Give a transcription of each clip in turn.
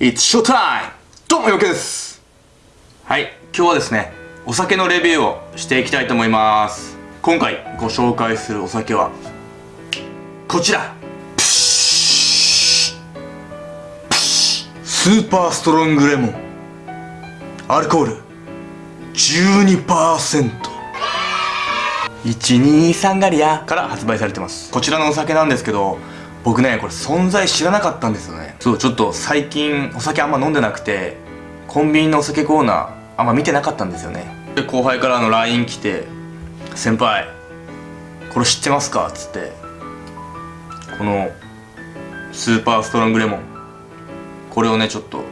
It's showtime! どうもよけです。はい今日はですねお酒のレビューをしていきたいと思います。今回ご紹介するお酒はこちら。スーパーストロングレモン。アルコール。12% 123ガリアから発売されてます。こちらのお酒なんですけど僕ねこれ存在知らなかったんですよね。そうちょっと最近お酒あんま飲んでなくてコンビニのお酒コーナーあんま見てなかったんですよね。で後輩からの LINE 来て「先輩これ知ってますか?」っつってこのスーパーストロングレモンこれをねちょっと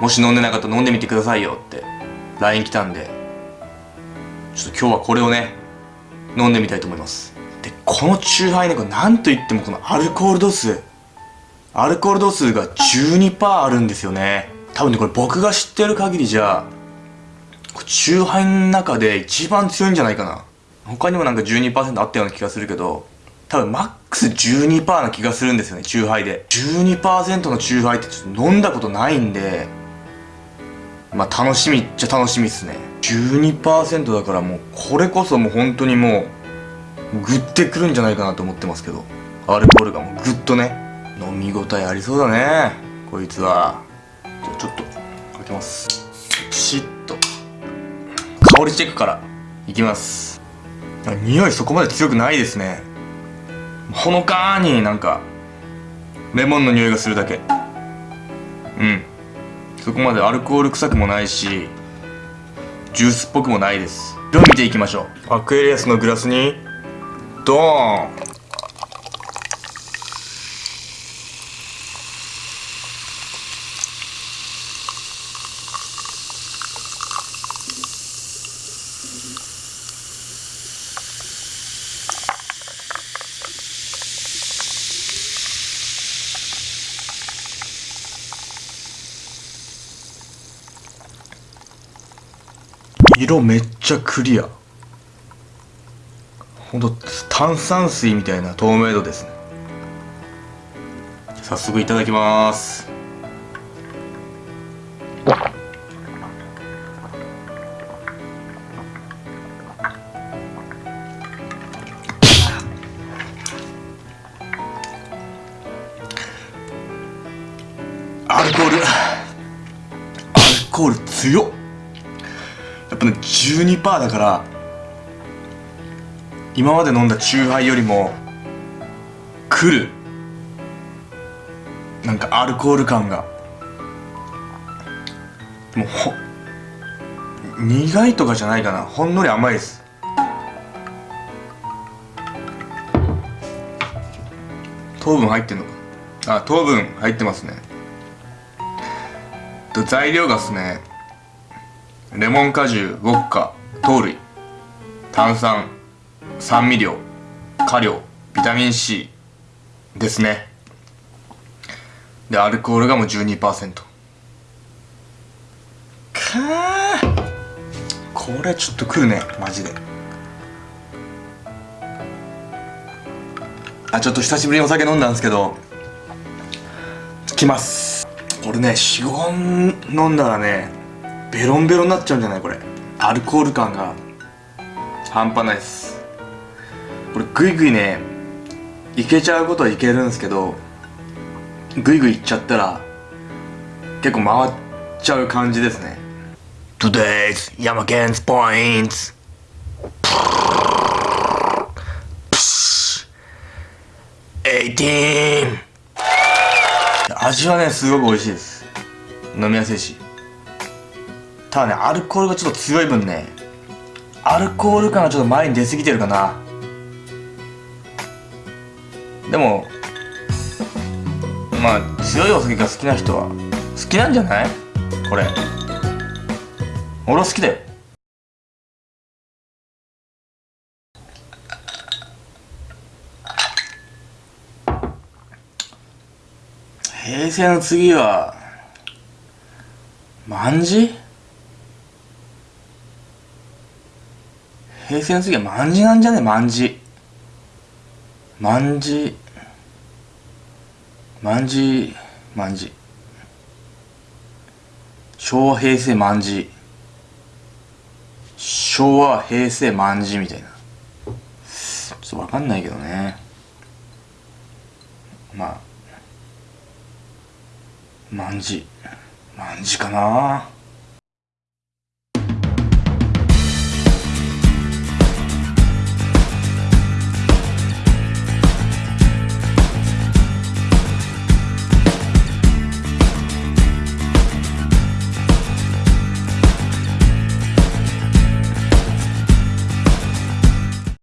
もし飲んでなかったら飲んでみてくださいよ。って LINE 来たんでちょっと今日はこれをね飲んでみたいと思います。でこのチューハイねこれなんといってもこのアルコール度数。アルコール度数が12%あるんですよね。多分ねこれ僕が知ってる限りじゃチューハイの中で一番強いんじゃないかな。他にもなんか12%あったような気がするけど多分マックス12%な気がするんですよねチューハイで。12%のチューハイってちょっと飲んだことないんでまあ楽しみっちゃ楽しみっすね。12%だからもうこれこそもう本当にもうグッてくるんじゃないかなと思ってますけど。アルコールがもうグッとね。飲み応えありそうだね。こいつは。じゃあちょっと開けます。ピシッと。香りチェックからいきます。匂いそこまで強くないですね。ほのかになんかレモンの匂いがするだけ。うん。そこまでアルコール臭くもないしジュースっぽくもないです。色見ていきましょう。アクエリアスのグラスにドーン。色めっちゃクリア。ほんと炭酸水みたいな透明度ですね。早速いただきます。アルコール。アルコール強っ。やっぱね12%だから今まで飲んだチューハイよりもくる。なんかアルコール感が。もうほ苦いとかじゃないかな。ほんのり甘いです。糖分入ってんのか。あ糖分入ってますね。材料がですね。レモン果汁ウォッカ糖類炭酸。酸味料果料ビタミン C ですね。でアルコールがもう12%かー。これちょっとくるねマジで。あちょっと久しぶりにお酒飲んだんですけどきます。これね45本飲んだらねベロンベロンになっちゃうんじゃないこれ。アルコール感が半端ないです。これグイグイねいけちゃうことはいけるんですけどグイグイいっちゃったら結構回っちゃう感じですね。Today's Yamaken's Points. 18味はねすごく美味しいです。飲みやすいし。ただねアルコールがちょっと強い分ねアルコール感がちょっと前に出過ぎてるかなでもまあ強いお酒が好きな人は好きなんじゃない？これ。俺は好きだよ。平成の次は万事平成の次は万事なんじゃね？万事万事万事万事昭和平成万字昭和平成万字みたいな。ちょっとわかんないけどね。まあ。万字万字かな。